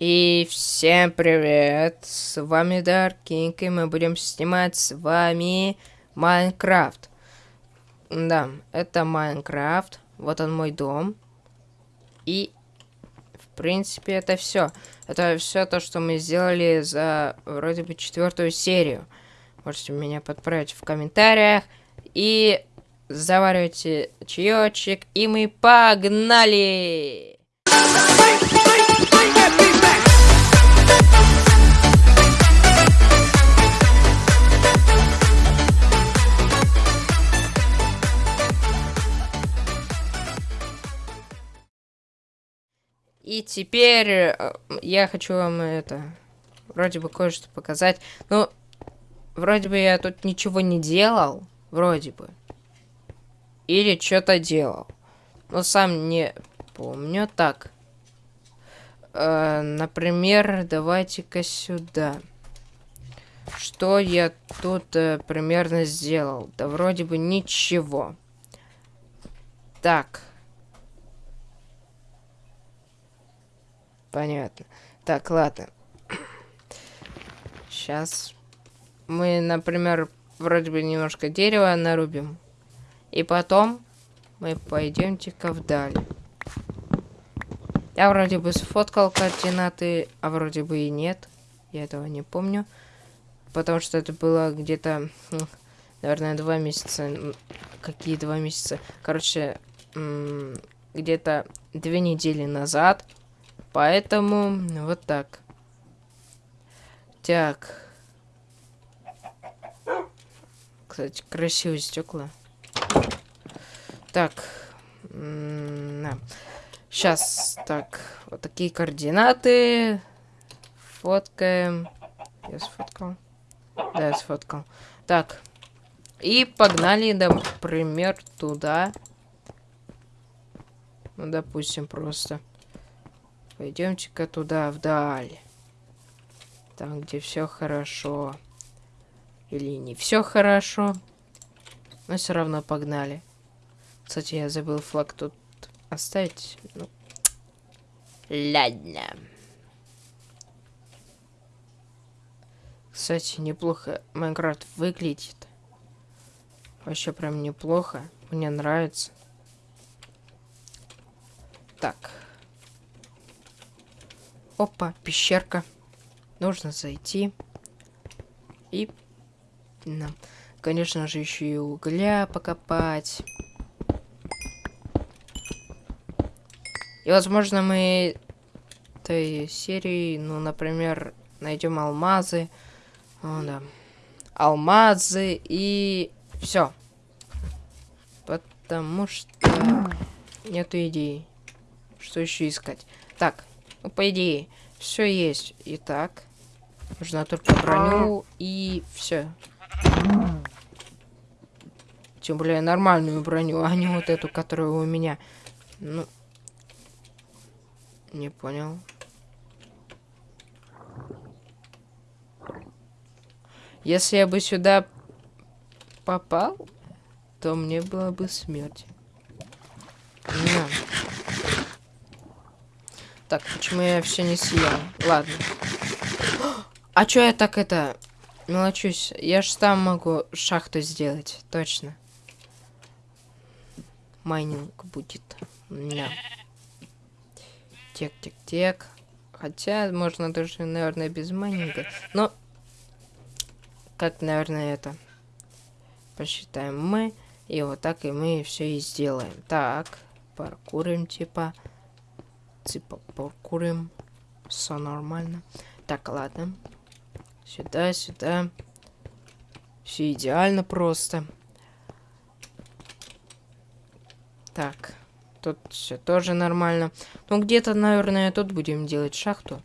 И всем привет, с вами King, и мы будем снимать с вами Майнкрафт. Да, это Майнкрафт, вот он мой дом. И, в принципе, это все. Это все то, что мы сделали за, вроде бы, четвертую серию. Можете меня подправить в комментариях. И заваривайте чаечек, и мы погнали! И теперь э, я хочу вам это, вроде бы кое-что показать. Ну, вроде бы я тут ничего не делал, вроде бы. Или что-то делал. Но сам не помню. Так. Э, например, давайте-ка сюда. Что я тут э, примерно сделал? Да вроде бы ничего. Так. Понятно. Так, ладно. Сейчас мы, например, вроде бы немножко дерева нарубим. И потом мы пойдемте-ка вдаль. Я вроде бы сфоткал координаты, а вроде бы и нет. Я этого не помню. Потому что это было где-то, наверное, два месяца. Какие два месяца? Короче, где-то две недели назад. Поэтому вот так. Так. Кстати, красивые стекла. Так. Сейчас, так, вот такие координаты. Фоткаем. Я сфоткал. Да, я сфоткал. Так. И погнали, например, туда. Ну, допустим, просто. Пойдемте-ка туда, вдаль. Там, где все хорошо. Или не все хорошо. Но все равно погнали. Кстати, я забыл флаг тут оставить. Ну, ладно. Кстати, неплохо Майнкрафт выглядит. Вообще прям неплохо. Мне нравится. Так. Опа, пещерка. Нужно зайти. И... Да. Конечно же, еще и угля покопать. И, возможно, мы этой серии, ну, например, найдем алмазы. О, да. Алмазы и все. Потому что нету идеи. Что еще искать? Так, ну, по идее, все есть. Итак, нужно только броню и все. Тем более нормальную броню, а не вот эту, которая у меня. Ну, не понял. Если я бы сюда попал, то мне была бы смерть. На. Так, почему я все не съел? Ладно. А чё я так это... Мелочусь. Я ж там могу шахту сделать. Точно. Майнинг будет. Да. Тек, тек, тек. Хотя, можно даже, наверное, без майнинга. Но, как, наверное, это посчитаем мы. И вот так и мы все и сделаем. Так, паркурим, типа типа покурим. Все нормально. Так, ладно. Сюда, сюда. Все идеально просто. Так. Тут все тоже нормально. Ну, где-то, наверное, тут будем делать шахту.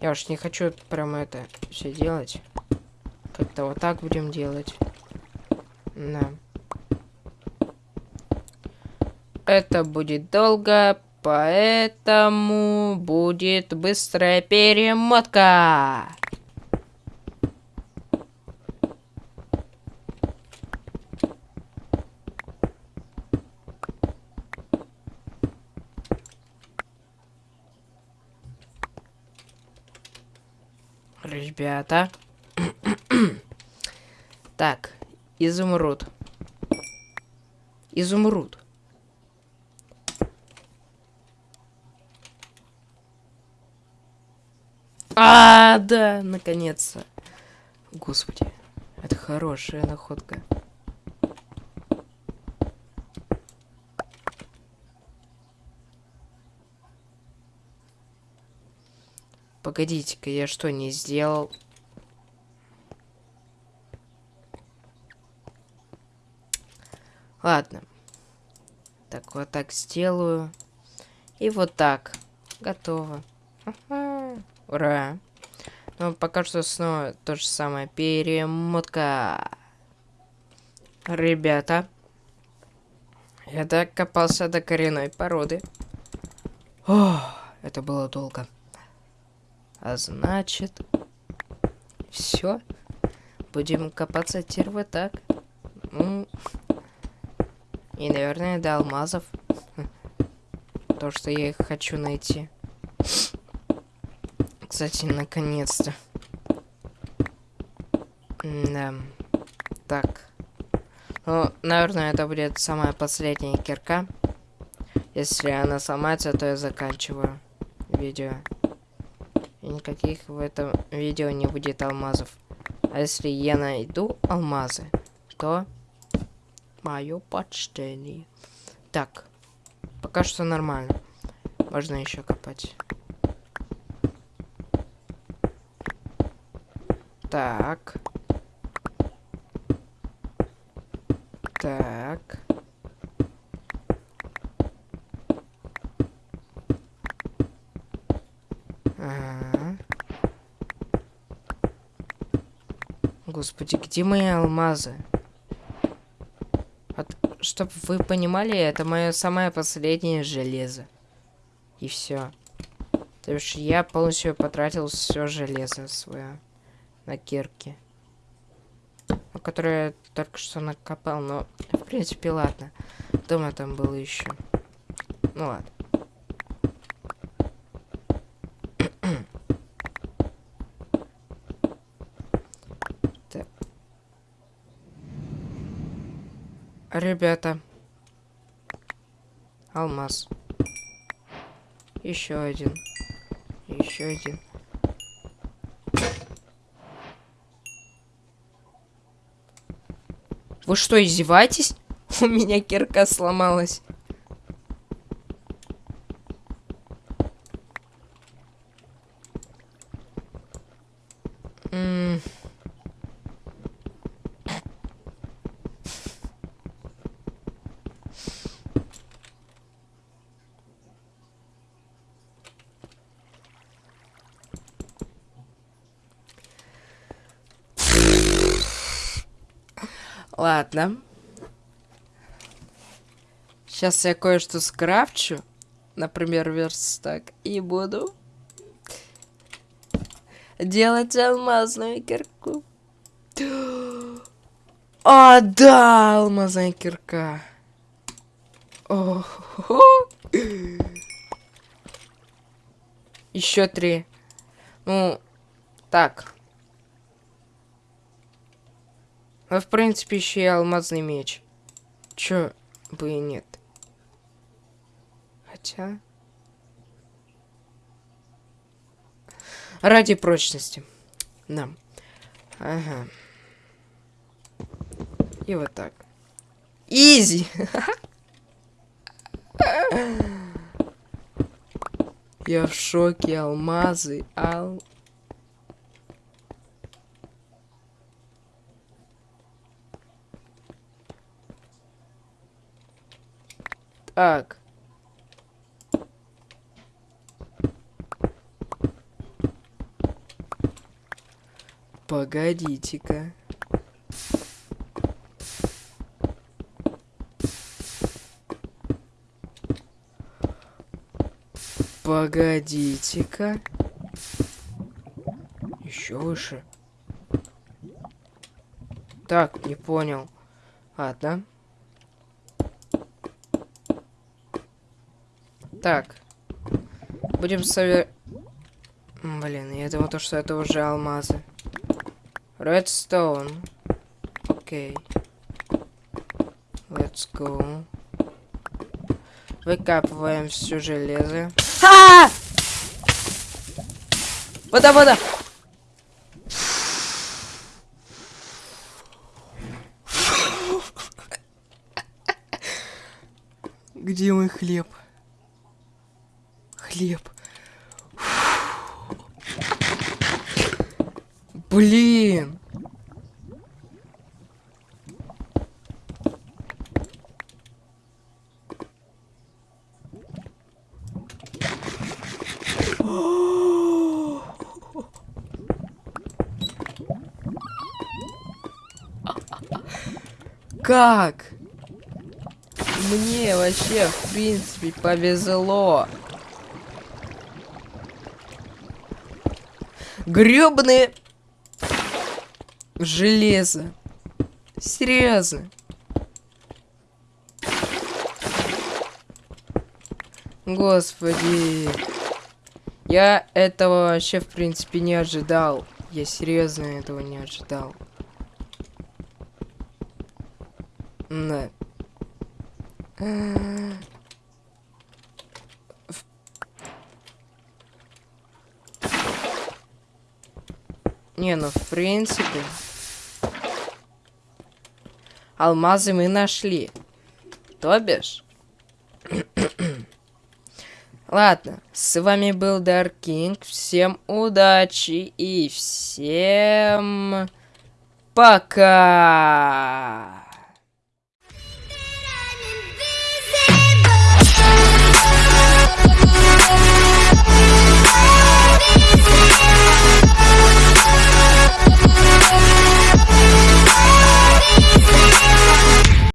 Я уж не хочу прямо это все делать. Как-то вот так будем делать. Да. Это будет долго, Поэтому будет быстрая перемотка. Ребята. так, изумруд. Изумруд. А, да, наконец-то. Господи, это хорошая находка. Погодите-ка, я что, не сделал? Ладно. Так, вот так сделаю. И вот так. Готово. Ура. Но пока что снова то же самое. Перемотка. Ребята. Я докопался до коренной породы. Ох, это было долго. А значит... Все. Будем копаться теперь вот так. Ну... И, наверное, до алмазов. То, что я их хочу найти. Кстати, наконец-то. Да. Так. Ну, наверное, это будет самая последняя кирка. Если она сломается, то я заканчиваю видео. И никаких в этом видео не будет алмазов. А если я найду алмазы, то мое почтение. Так, пока что нормально. Можно еще копать. Так. Так. Ага. Господи, где мои алмазы? От... Чтоб вы понимали, это мое самое последнее железо. И все. То есть я полностью потратил все железо свое на кирке. Которое я только что накопал, но в принципе ладно. Дома там было еще. Ну ладно. Ребята. Алмаз. Еще один. Еще один. Вы что, издеваетесь? У меня кирка сломалась. Ладно. Сейчас я кое-что скрафчу. Например, верстак. И буду делать алмазную кирку. А, да, алмазная кирка. Еще три. Ну, так. А в принципе еще и алмазный меч. Чё бы и нет. Хотя... Ради прочности. Да. Ага. И вот так. Изи! Я в шоке. Алмазы. Ал... Так. Погодите-ка. Погодите-ка. Еще выше. Так, не понял. Ладно. Так. Будем совер... М, Блин, я думал, то, что это уже алмазы. Redstone. Окей. Let's go. Выкапываем все железо. А! Вода, вода! Где мой хлеб? Хлеб. Блин! Как? Мне вообще, в принципе, повезло. Гребаные железо. Серьезно. Господи. Я этого вообще, в принципе, не ожидал. Я серьезно этого не ожидал. Да. Не, ну в принципе. Алмазы мы нашли. То бишь. Ладно, с вами был Dark King. Всем удачи и всем пока. Thank you.